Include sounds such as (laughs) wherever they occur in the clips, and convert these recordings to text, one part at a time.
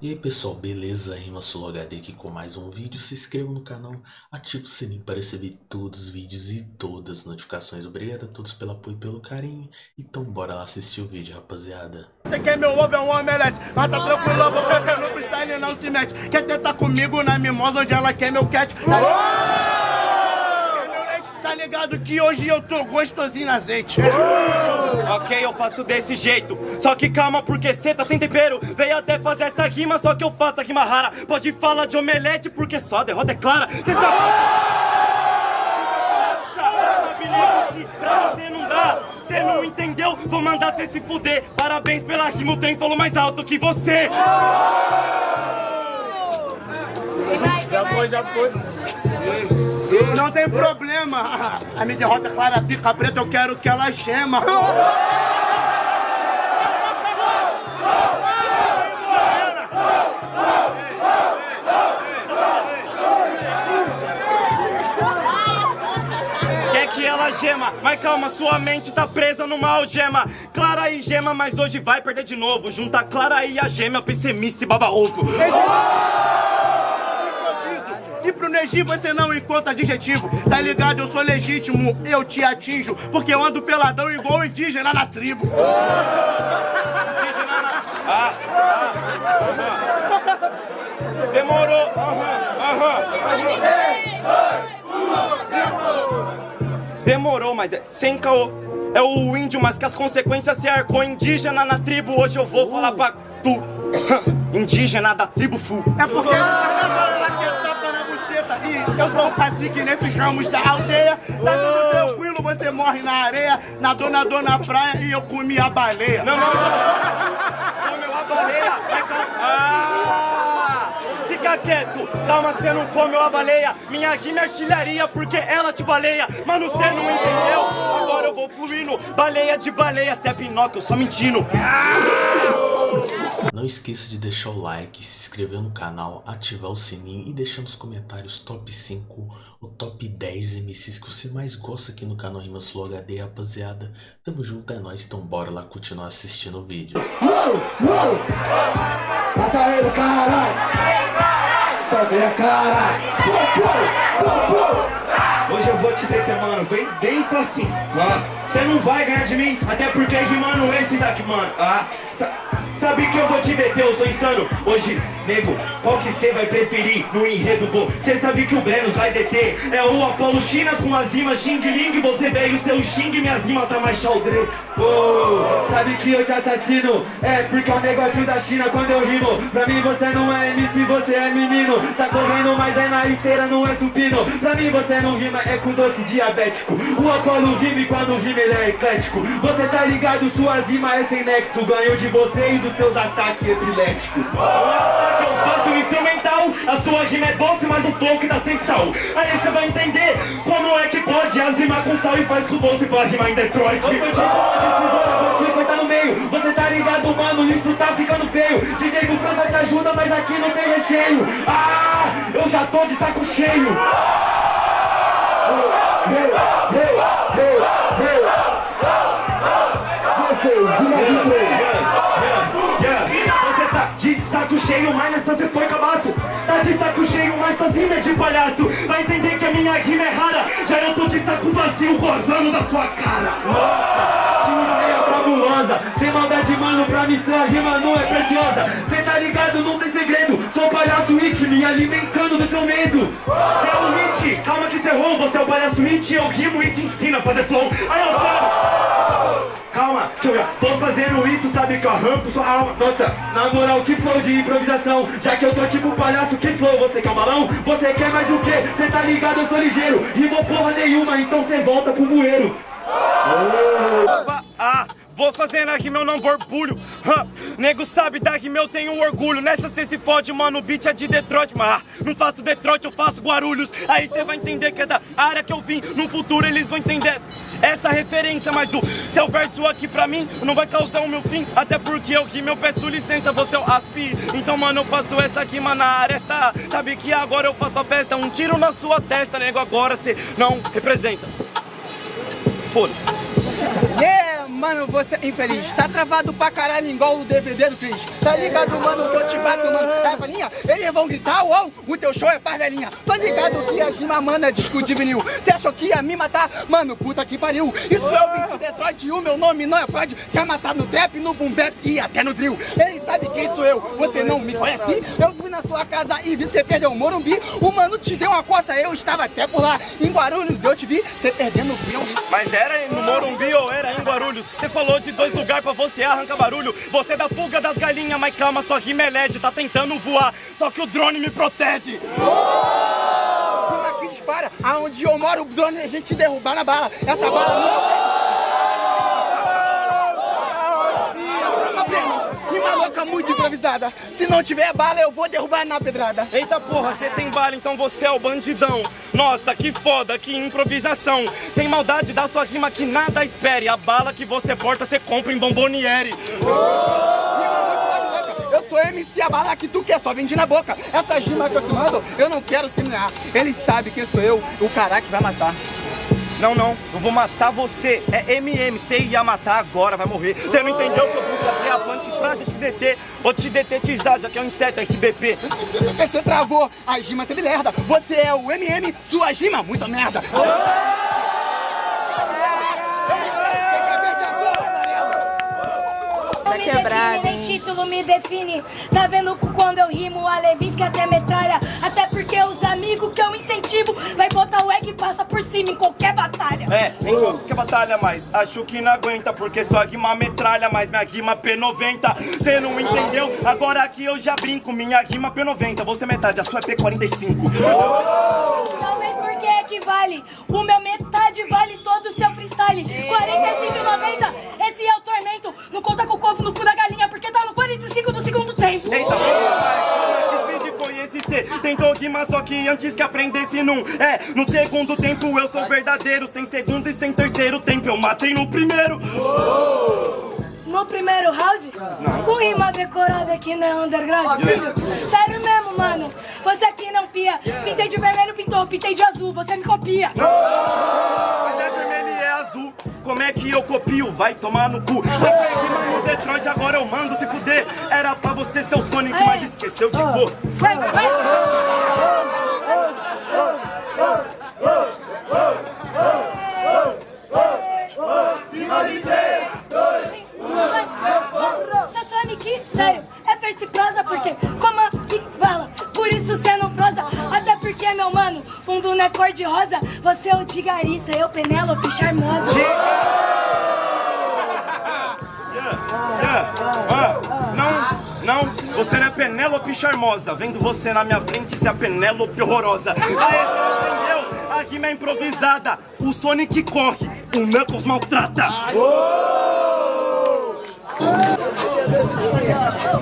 E aí pessoal, beleza? Rima Solo HD aqui com mais um vídeo. Se inscreva no canal, ative o sininho para receber todos os vídeos e todas as notificações. Obrigado a todos pelo apoio e pelo carinho. Então bora lá assistir o vídeo, rapaziada. Você quer meu ovo é um omelete, mas tá tranquilo, porque no freestyle não se mete. Quer tentar comigo na mimosa onde ela quer meu cat? Quer meu leite? Tá ligado que hoje eu tô gostosinho na azeite. Ok, eu faço desse jeito. Só que calma, porque cê tá sem tempero. Veio até fazer essa rima, só que eu faço a rima rara. Pode falar de omelete, porque só a derrota é clara. Cê sabe. Pra você não dá. Cê não entendeu? Vou mandar cê se fuder. Parabéns pela rima, o trem falou mais alto que você. Já foi, já foi. Não tem problema. A minha derrota é clara, pica preta, eu quero que ela gema. Gema, mas calma, sua mente tá presa numa algema. Clara e gema, mas hoje vai perder de novo. Junta Clara e a gema, pessimice baba ovo. E pro Neji você não encontra adjetivo Tá ligado, eu sou legítimo, eu te atinjo Porque eu ando peladão igual indígena na tribo (laughs) Indígena na- Ah, ah, aham. Demorou. Aham, aham. Demorou, mas é sem caô. É o índio, mas que as consequências se arcou indígena na tribo. Hoje eu vou falar pra tu. (coughs) Indígena da tribo full. É porque eu sou o cacique nesses ramos da aldeia Tá tudo tranquilo, você morre na areia Nadou, nadou na praia e eu comi a baleia Não, não, não. Comeu a baleia. Vai. Ah! Fica quieto. Calma, você não comeu a baleia. Minha rima é artilharia porque ela te baleia. Mano, você não entendeu? Agora eu vou fluindo. Baleia de baleia. Cê é Pinóquio, eu só mentindo. Não esqueça de deixar o like, se inscrever no canal, ativar o sininho e deixar nos comentários top 5 ou top 10 MCs que você mais gosta aqui no canal Rima Solo HD, rapaziada. Tamo junto, é nóis, então bora lá continuar assistindo o vídeo. Mata ele, caralho! Sobe a cara! Hoje eu vou te deter, mano, bem dentro assim, mano. Você não vai ganhar de mim, até porque rimando esse daqui, mano. Ah, sa- sabe que eu vou te deter, eu sou insano. Hoje, nego, qual que você vai preferir no enredo, pô? Você sabe que o Brenos vai deter. É o Apolo China com as rimas Xing Ling. Você veio seu Xing, minhas rimas tá mais xaldre. Oh, sabe que eu te assassino? É porque é o negócio da China quando eu rimo. Pra mim você não é MC, você é menino. Tá correndo, mas é na esteira, não é supino. Pra mim você não rima, é com doce diabético. O Apolo rima e quando rima ele é eclético. Você tá ligado, suas rimas é sem nexo. Ganho de você e dos seus ataques epiléticos. O ataque eu faço instrumental, a sua rima é doce, mas o flow que dá sem sal. Aí você vai entender como é que pode as rimas com sal e faz com doce pra rimar em Detroit. Eu sou de de tesoura, vou te cortar no meio. Você tá ligado, mano, isso tá ficando feio. DJ do França te ajuda, mas aqui não tem recheio. Ah, eu já tô de saco cheio. Vocês, e mais um três. Você tá de saco cheio, mas nessa você foi cabaço. Tá de saco cheio, mas sozinho é de palhaço. Vai entender que a minha rima é rara. Já eu tô de saco vazio, gozando da sua cara. Nossa, que ideia fabulosa. Sem maldade, mano, pra mim sua rima não é preciosa. Cê tá ligado, não tem segredo. Sou palhaço it, me alimentando do seu medo. Cê é o hit, calma que cê errou. Você é o palhaço it, eu rimo e te ensino a fazer flow. Aí eu falo. Calma, que eu já tô fazendo isso, sabe que eu arranco sua alma. Nossa, na moral, que flow de improvisação. Já que eu sou tipo palhaço, que flow, você quer um balão? Você quer mais o quê? Cê tá ligado, eu sou ligeiro. Rimou porra nenhuma, então cê volta pro bueiro. Ah, vou fazer na rima, eu não borbulho. Nego sabe da rima, eu tenho orgulho. Nessa cê se fode, mano, o beat é de Detroit. Mas ah, não faço Detroit, eu faço Guarulhos. Aí cê vai entender que é da área que eu vim. No futuro eles vão entender essa referência. Mas o seu verso aqui pra mim não vai causar o meu fim. Até porque eu rimo, eu peço licença, você é o aspi. Então, mano, eu faço essa rima na aresta. Sabe que agora eu faço a festa. Um tiro na sua testa, nego, agora cê não representa. Foda-se. Mano, você é infeliz. Tá travado pra caralho igual o DVD do Cris. Tá ligado, mano, eu te bato, mano. É, velhinha, eles vão gritar, uou, o teu show é pra velhinha. Tô ligado que a Gima, mano, é disco de vinil. Você achou que ia me matar? Mano, puta que pariu. Isso é o beat de Detroit e o meu nome não é Freud. Já amassado no trap, no boom bap e até no drill. Ele sabe quem sou eu, você não me conhece? Eu fui na sua casa e vi você perder o Morumbi. O mano te deu uma coça, eu estava até por lá. Em Guarulhos eu te vi, você perdendo o filme. Mas era no Morumbi ou era Você falou de dois lugares pra você arrancar barulho. Você é da fuga das galinhas, mas calma, sua rima é LED, tá tentando voar. Só que o drone me protege. Aqui dispara, aonde eu moro, o drone a gente derrubar na bala. Essa bala não. Rima louca muito improvisada. Se não tiver bala, eu vou derrubar na pedrada. Eita porra, você tem bala, então você é o bandidão. Nossa, que foda, que improvisação. Sem maldade da sua rima que nada espere. A bala que você porta, você compra em bomboniere. Eu sou MC a bala que tu quer, só vende na boca. Essa rima que eu te mando, eu não quero semear. Ele sabe quem sou eu, o cara que vai matar. Não, não, eu vou matar você. É MM, você ia matar agora, vai morrer. Você não entendeu que eu vou fazer a planta pra te deter. Vou te detetizar, já que é um inseto, SBP. Você travou, a rima você me lerda. Você é o MM, sua rima, muita merda. Tá quebrado, nem título me define. Tá vendo quando eu rimo a Levinsky até metralha? Até porque os amigos que eu vai botar o egg e passa por cima em qualquer batalha. É, em qualquer batalha, mas acho que não aguenta, porque sua rima metralha, mas minha rima P90. Cê não entendeu? Agora aqui eu já brinco, minha rima P90. Você é metade, a sua é P45. Talvez porque equivale. O meu metade vale todo o seu freestyle. 45,90. Esse é o tormento. Não conta com o covo Rimar, só que antes que aprendesse num É, no segundo tempo eu sou verdadeiro Sem segundo e sem terceiro tempo eu matei no primeiro. No primeiro round, com rima decorada que não é underground, filho. Sério mesmo, mano. Você aqui não pia. Pintei de vermelho, pintou, pintei de azul, você me copia. Mas é vermelho e é azul. Como é que eu copio? Vai tomar no cu. Você fez rima no Detroit, agora eu mando se fuder. Era pra você ser o Sonic, mas esqueceu de cor Vai, vai, vai. Seu Sonic, sério, face prosa porque como que fala, por isso cê não prosa. Até porque, meu mano, fundo não é cor de rosa. Você é o de Garissa, eu Penélope charmosa. Yeah, ah, não, não, você não é Penélope charmosa. Vendo você na minha frente, você é a Penélope horrorosa. Aê, você não entendeu? A rima é improvisada. O Sonic corre, o Knuckles maltrata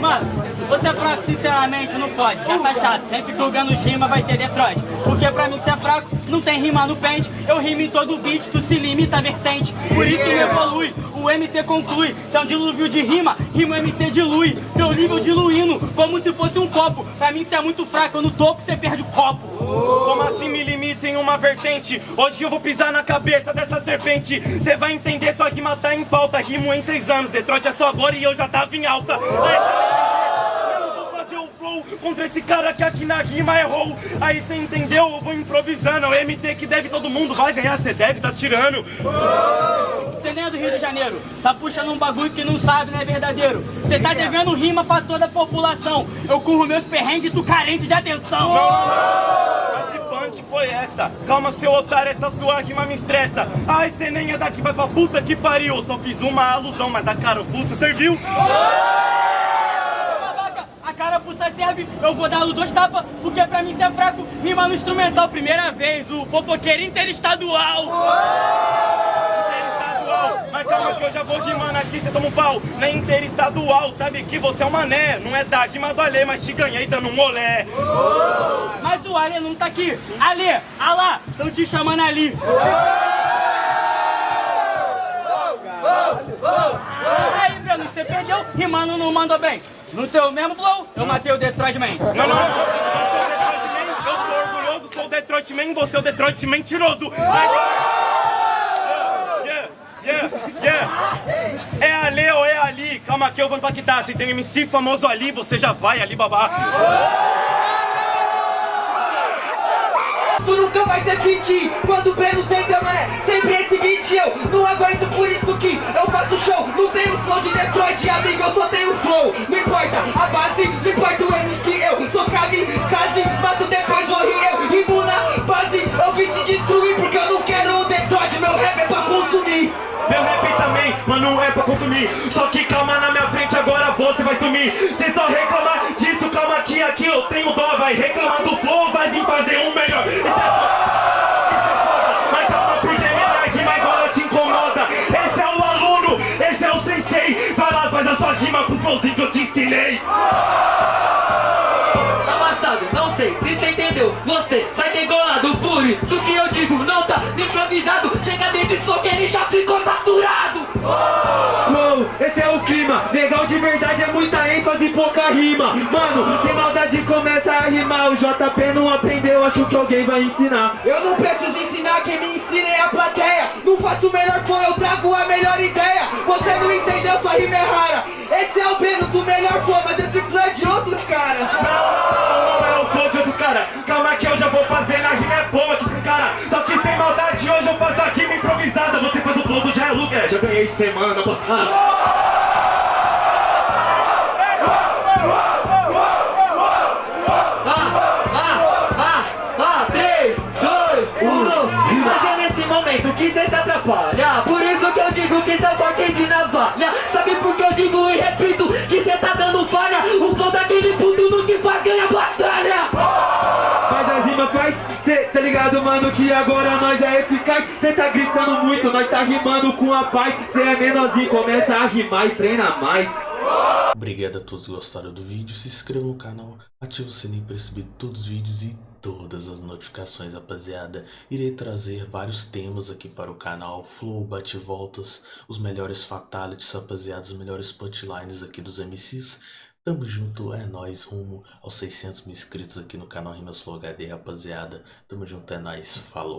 Mano, você é fraco, sinceramente, não pode. Já tá chato, sempre julgando os rima vai ter Detroit. Porque pra mim, você é fraco, não tem rima no pente. Eu rimo em todo beat, tu se limita à vertente. Por isso me evolui, o MT conclui. Se é um dilúvio de rima, rima MT dilui. Teu nível diluindo, como se fosse um copo. Pra mim, você é muito fraco, eu no topo, você perde o copo. Como assim me limita uma vertente? Hoje eu vou pisar na cabeça dessa serpente Cê vai entender, sua rima tá em falta Rimo em seis anos, Detroit é só agora e eu já tava em alta Ai, Eu vou fazer o flow contra esse cara que aqui na rima errou Aí cê entendeu? Eu vou improvisando É o MT que deve todo mundo, vai ganhar, cê deve tá tirando Você nem é do Rio de Janeiro, tá puxando um bagulho que não sabe, não é verdadeiro. Você tá devendo rima pra toda a população. Eu curro meus perrengues, tu carente de atenção. Punch foi essa? Calma, seu otário, essa sua rima me estressa. Ai, cê nem é daqui, vai pra puta que pariu. Só fiz uma alusão, mas a carapuça serviu. Babaca, a carapuça serve, eu vou dar dois tapas, porque pra mim você é fraco. Rima no instrumental, primeira vez, o fofoqueiro interestadual. Interestadual. Mas calma que eu já vou rimando aqui, cê toma um pau. Na interestadual, sabe que você é um mané. Não é da rima do Alê, mas te ganhei dando um molé. Mas o Ale não tá aqui. Ale, alá, estão te chamando ali. Aí, Breno, você perdeu, rimando não mandou bem. No teu mesmo flow, eu matei o Detroit Man. Não, não, eu sou o Detroit Man, sou o Man, você é o Detroit mentiroso. Ai, yeah, Yeah. É ali ou é ali? Calma que eu vou impactar. Se tem MC famoso ali, você já vai ali babar. Tu nunca vai ter fit Quando o Breno tenta, mané Sempre esse beat eu Não aguento por isso que eu faço show Não tenho flow de Detroit, amigo Eu só tenho flow Não importa a base Não importa o MC Eu sou kamikaze Mato depois morri eu Rimo na base Eu vim te destruir Porque eu não quero o Detroit Meu rap é pra consumir Meu rap também, mano, é pra consumir. Só que calma na minha frente, agora você vai sumir. Cê só reclamar disso, calma que aqui eu tenho dó. Vai reclamar do flow, vai vir fazer um melhor. Isso é foda, isso é foda. Mas calma porque minha rima agora te incomoda. Esse é o aluno, esse é o sensei. Vai lá, faz a sua rima com o flowzinho que eu te ensinei. Amassado, não sei. Se você entendeu? Você sai pouca rima. Mano, sem maldade começa a rimar. O JP não aprendeu, acho que alguém vai ensinar. Eu não preciso ensinar, quem me ensina é a plateia. Não faço o melhor som, eu trago a melhor ideia. Você não entendeu, sua rima é rara. Esse é o Beno do melhor flow, mas esse flow é de outros caras. Não, não é o flow de outros caras Calma que eu já vou fazer na rima é boa que esse cara. Só que sem maldade hoje eu faço a rima improvisada. Você faz o flow do Jai Luke, é, já ganhei semana passada que cê corte de navalha Sabe por que eu digo e repito? Que cê tá dando falha? O flow daquele puto no que faz ganha batalha mano que agora nós é eficaz. Cê tá gritando muito, nós tá rimando com a paz. Cê é menorzinho, começa a rimar e treina mais. Obrigado a todos que gostaram do vídeo, se inscreva no canal, ative o sininho para receber todos os vídeos e todas as notificações, rapaziada. Irei trazer vários temas aqui para o canal, flow, bate-voltas, os melhores fatalities, rapaziada, os melhores punchlines aqui dos MCs. Tamo junto, é nóis, rumo aos 600 mil inscritos aqui no canal Rimas Flow HD, rapaziada. Tamo junto, é nóis, falou.